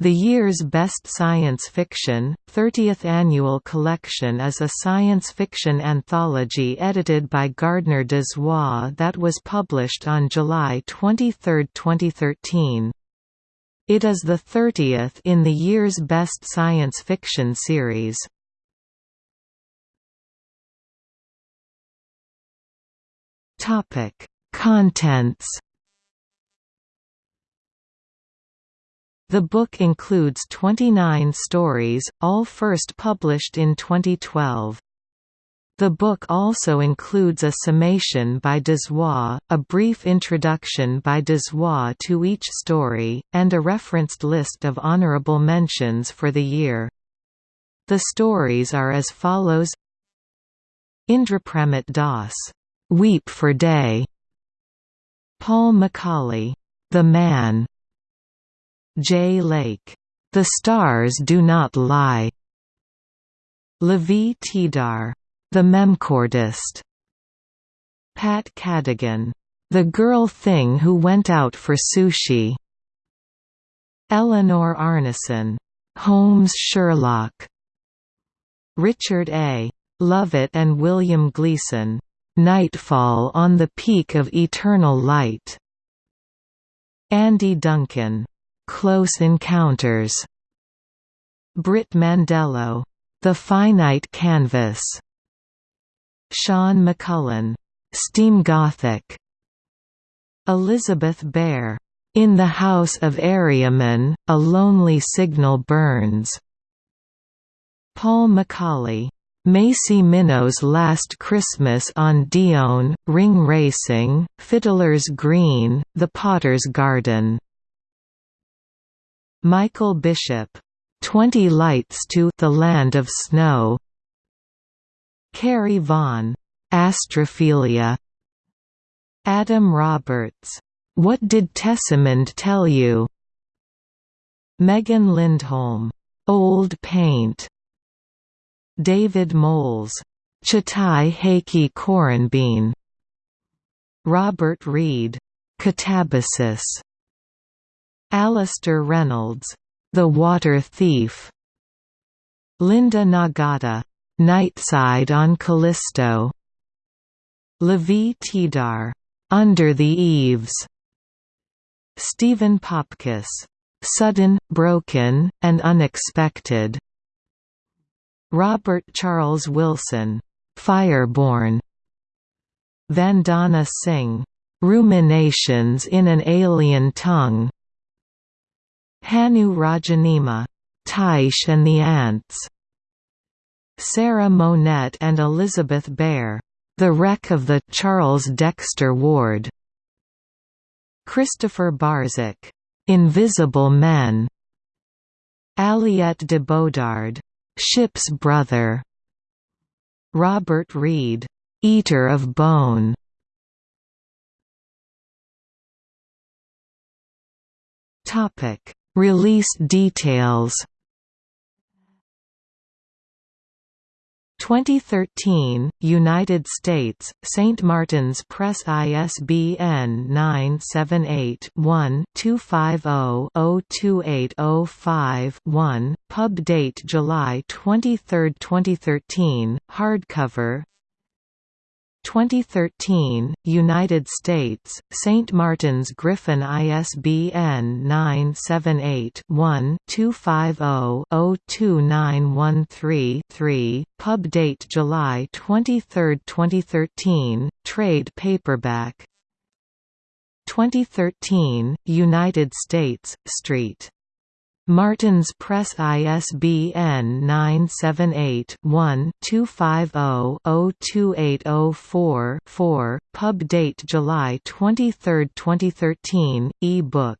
The year's best science fiction, 30th annual collection is a science fiction anthology edited by Gardner Dozois that was published on July 23, 2013. It is the 30th in the year's best science fiction series. Contents The book includes 29 stories, all first published in 2012. The book also includes a summation by Dozois, a brief introduction by Dozois to each story, and a referenced list of honorable mentions for the year. The stories are as follows Indrapramit Das, "'Weep for Day' Paul McAuley, "'The Man' Jay Lake, The Stars Do Not Lie. Lavie Tidhar, The Memcordist. Pat Cadigan, The Girl Thing Who Went Out for Sushi. Eleanor Arnason, Holmes Sherlock. Richard A. Lovett and William Gleason, Nightfall on the Peak of Eternal Light. Andy Duncan, Close Encounters. Brit Mandelo, The Finite Canvas. Sean McMullen, Steam Gothic. Elizabeth Bear, In the House of Aryaman, A Lonely Signal Burns. Paul McAuley, Macy Minnot's Last Christmas on Dione, Ring Racing, Fiddler's Green, The Potter's Garden Michael Bishop, Twenty Lights to the Land of Snow. Carrie Vaughn, Astrophilia. Adam Roberts, What Did Tessimond Tell You? Megan Lindholm, Old Paint. David Moles, Chatai Heiki Korenbean. Robert Reed, Katabasis. Alastair Reynolds, The Water Thief. Linda Nagata, Nightside on Callisto. Lavie Tidhar, Under the Eaves. Steven Popkes, Sudden, Broken, and Unexpected. Robert Charles Wilson, Fireborn. Vandana Singh, Ruminations in an Alien Tongue. Hannu Rajaniemi, Tyche and the Ants. Sarah Monette and Elizabeth Bear, The Wreck of the Charles Dexter Ward. Christopher Barzak, Invisible Men. Aliette de Bodard, Ship's Brother. Robert Reed, Eater of Bone. Topic Release details 2013, United States, St. Martin's Press ISBN 978-1-250-02805-1, pub date July 23, 2013, hardcover 2013, United States, St. Martin's Griffin ISBN 978-1-250-02913-3, pub date July 23, 2013, trade paperback 2013, United States, St. Martin's Press ISBN 978-1-250-02804-4, pub date July 23, 2013, e-book